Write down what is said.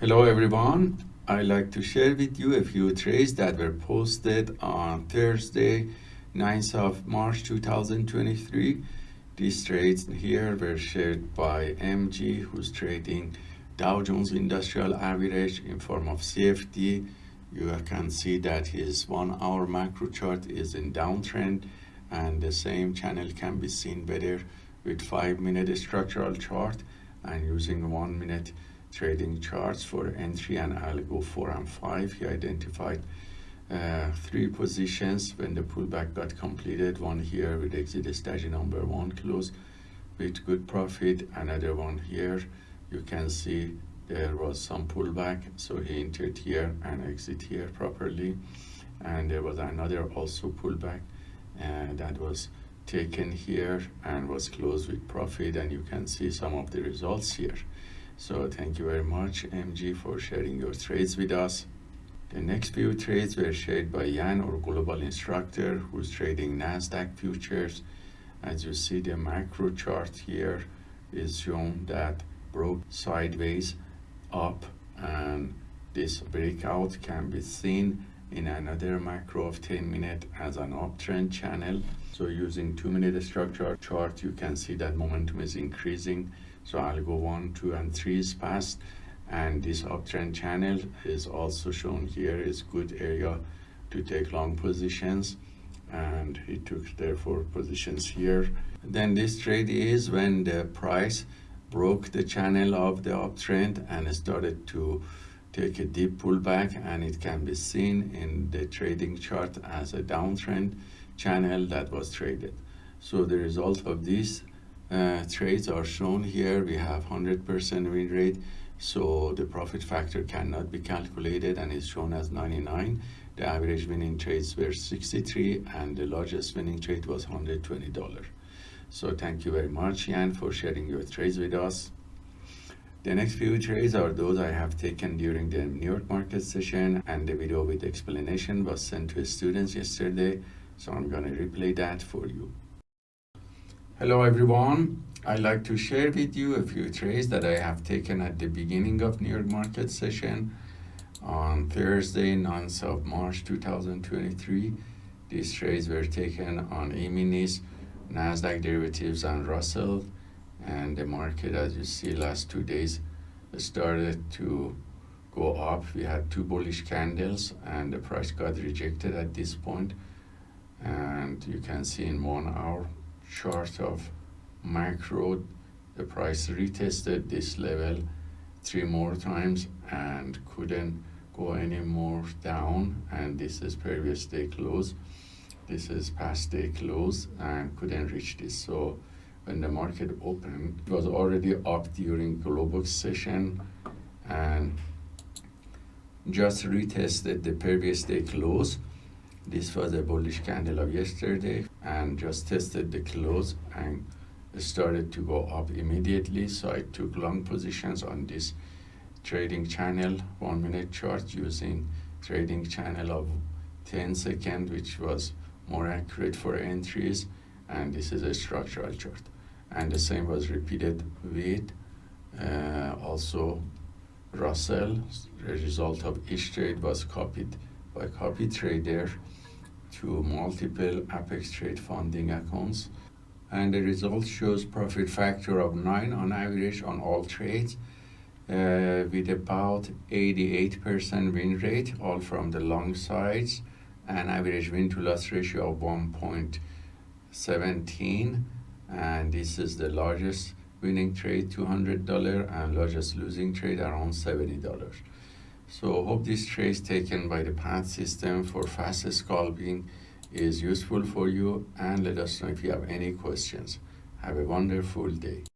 Hello everyone. I'd like to share with you a few trades that were posted on Thursday, 9th of March 2023. These trades here were shared by MG who's trading Dow Jones Industrial Average in form of CFD. You can see that his one hour macro chart is in downtrend and the same channel can be seen better with five minute structural chart and using one minute trading charts for entry and I'll four and five. He identified uh, three positions when the pullback got completed. One here with exit strategy number one close with good profit. Another one here. You can see there was some pullback. So he entered here and exit here properly. And there was another also pullback uh, that was taken here and was closed with profit and you can see some of the results here. So thank you very much, MG, for sharing your trades with us. The next few trades were shared by Jan, our global instructor, who's trading NASDAQ futures. As you see, the macro chart here is shown that broke sideways up and this breakout can be seen in another macro of 10 minute as an uptrend channel. So using two minute structure chart, you can see that momentum is increasing so I'll go one, two, and three is passed And this uptrend channel is also shown here is good area to take long positions. And he took therefore positions here. Then this trade is when the price broke the channel of the uptrend and started to take a deep pullback and it can be seen in the trading chart as a downtrend channel that was traded. So the result of this uh, trades are shown here. We have 100% win rate, so the profit factor cannot be calculated and is shown as 99. The average winning trades were 63 and the largest winning trade was $120. So thank you very much, Jan, for sharing your trades with us. The next few trades are those I have taken during the New York market session and the video with explanation was sent to students yesterday. So I'm going to replay that for you. Hello everyone. I'd like to share with you a few trades that I have taken at the beginning of New York market session on Thursday, 9th of March 2023. These trades were taken on E-minis, Nasdaq derivatives and Russell and the market as you see last two days started to go up. We had two bullish candles and the price got rejected at this point and you can see in one hour chart of macro the price retested this level three more times and couldn't go any more down. And this is previous day close. This is past day close and couldn't reach this. So when the market opened it was already up during global session and just retested the previous day close. This was a bullish candle of yesterday and just tested the close and started to go up immediately. So I took long positions on this trading channel, one minute chart using trading channel of 10 second, which was more accurate for entries. And this is a structural chart. And the same was repeated with uh, also Russell. The result of each trade was copied by copy trader to multiple Apex Trade funding accounts. And the result shows profit factor of 9 on average on all trades uh, with about 88% win rate, all from the long sides, and average win to loss ratio of 1.17. And this is the largest winning trade, $200, and largest losing trade around $70. So hope this trace taken by the path system for fast scalping is useful for you and let us know if you have any questions. Have a wonderful day.